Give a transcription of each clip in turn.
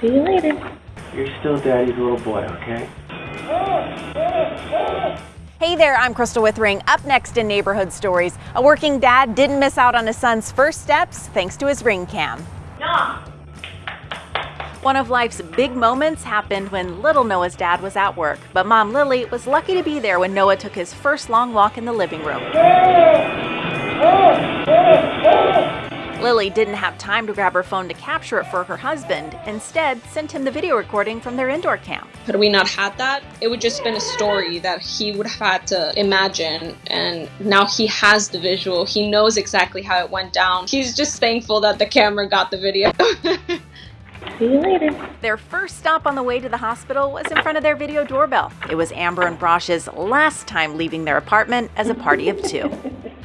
See you later. You're still daddy's little boy, okay? Hey there, I'm Crystal Withering. Up next in Neighborhood Stories, a working dad didn't miss out on his son's first steps thanks to his ring cam. No. One of life's big moments happened when little Noah's dad was at work, but mom Lily was lucky to be there when Noah took his first long walk in the living room. Lily didn't have time to grab her phone to capture it for her husband, instead sent him the video recording from their indoor cam. Had we not had that, it would just been a story that he would have had to imagine and now he has the visual. He knows exactly how it went down. He's just thankful that the camera got the video. See you later. Their first stop on the way to the hospital was in front of their video doorbell. It was Amber and Brosh's last time leaving their apartment as a party of two.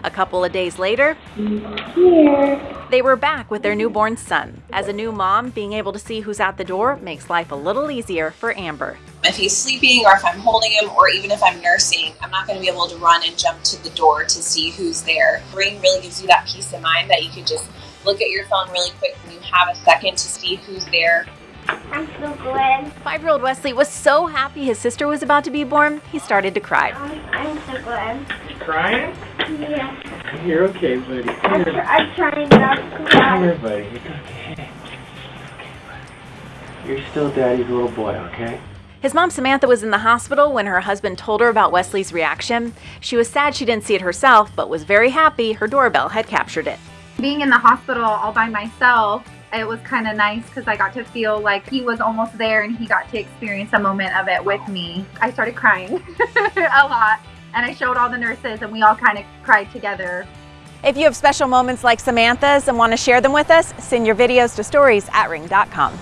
A couple of days later, Here. They were back with their newborn son. As a new mom, being able to see who's at the door makes life a little easier for Amber. If he's sleeping or if I'm holding him or even if I'm nursing, I'm not going to be able to run and jump to the door to see who's there. Ring really gives you that peace of mind that you can just look at your phone really quick and you have a second to see who's there. I'm so glad. Five year old Wesley was so happy his sister was about to be born, he started to cry. I'm, I'm so glad. You crying? Yeah. You're okay, buddy. I'm, tr- I'm trying not to cry. Come here, buddy. It's okay. You're still daddy's little boy, okay? His mom Samantha was in the hospital when her husband told her about Wesley's reaction. She was sad she didn't see it herself, but was very happy her doorbell had captured it. being in the hospital all by myself, it was kind of nice because I got to feel like he was almost there and he got to experience a moment of it with me. I started crying a lot and I showed all the nurses and we all kind of cried together. If you have special moments like Samantha's and want to share them with us, send your videos to stories at ring.com.